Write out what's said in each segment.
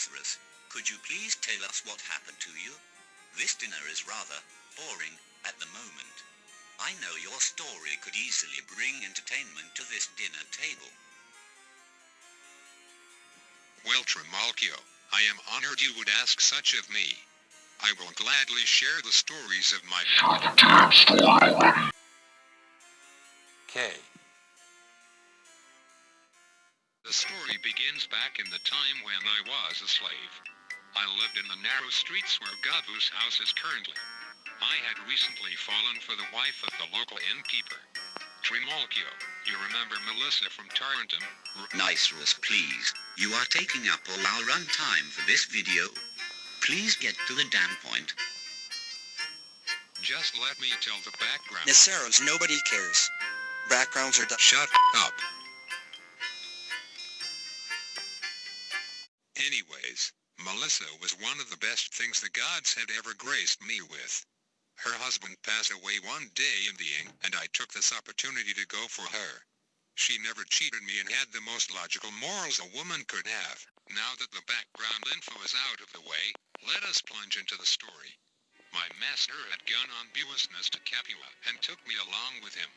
Niceros, could you please tell us what happened to you? This dinner is rather boring at the moment. I know your story could easily bring entertainment to this dinner table. Well, Trimalchio, I am honored you would ask such of me. I will gladly share the stories of my... K. The story begins back in the time when I was a slave. I lived in the narrow streets where Gabu's house is currently. I had recently fallen for the wife of the local innkeeper. Trimalchio, you remember Melissa from Tarentum? Niceros, please. You are taking up all our run time for this video. Please get to the damn point. Just let me tell the background. Niceros, nobody cares. Backgrounds are done. Shut up. Melissa was one of the best things the gods had ever graced me with. Her husband passed away one day in the inn, and I took this opportunity to go for her. She never cheated me and had the most logical morals a woman could have. Now that the background info is out of the way, let us plunge into the story. My master had gone on business to Capua and took me along with him.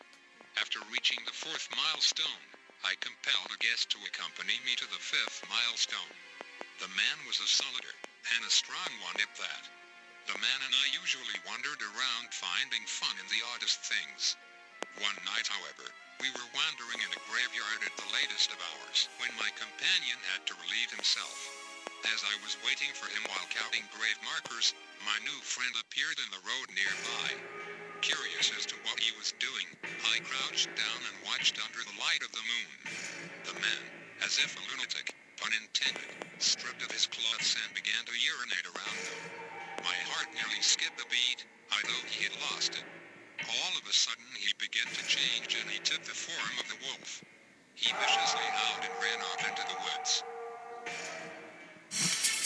After reaching the fourth milestone, I compelled a guest to accompany me to the fifth milestone. The man was a solider, and a strong one at that. The man and I usually wandered around finding fun in the oddest things. One night, however, we were wandering in a graveyard at the latest of hours when my companion had to relieve himself. As I was waiting for him while counting grave markers, my new friend appeared in the road nearby. Curious as to what he was doing, I crouched down and watched under the light of the moon. The man, as if a lunatic, pun intended, stripped of his clothes and began to urinate around them. My heart nearly skipped a beat, I thought he had lost it. All of a sudden he began to change and he took the form of the wolf. He viciously howled and ran off into the woods.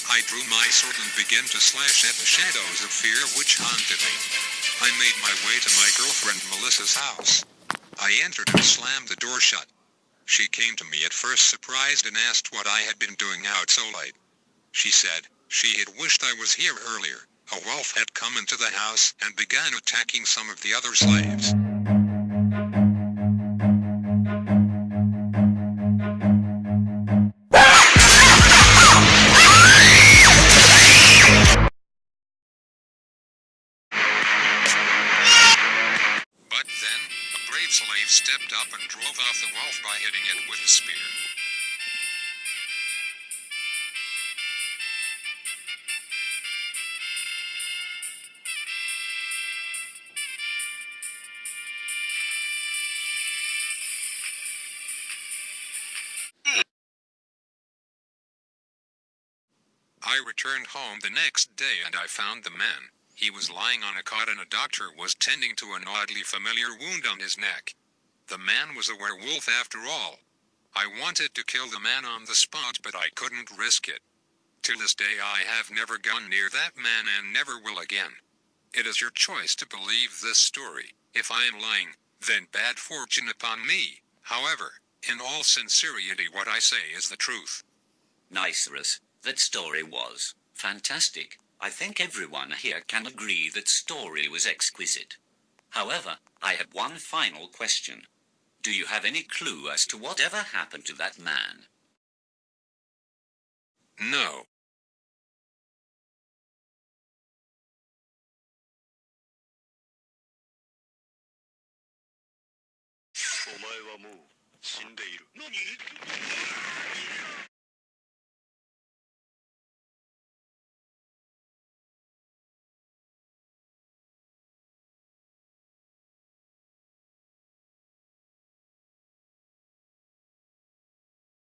I drew my sword and began to slash at the shadows of fear which haunted me. I made my way to my girlfriend Melissa's house. I entered and slammed the door shut. She came to me at first surprised and asked what I had been doing out so late. She said, she had wished I was here earlier. A wolf had come into the house and began attacking some of the other slaves. Drove off the wolf by hitting it with a spear. I returned home the next day and I found the man. He was lying on a cot and a doctor was tending to an oddly familiar wound on his neck. The man was a werewolf after all. I wanted to kill the man on the spot but I couldn't risk it. To this day I have never gone near that man and never will again. It is your choice to believe this story. If I am lying, then bad fortune upon me. However, in all sincerity what I say is the truth. Niceros, that story was fantastic. I think everyone here can agree that story was exquisite. However, I had one final question. Do you have any clue as to whatever happened to that man? No.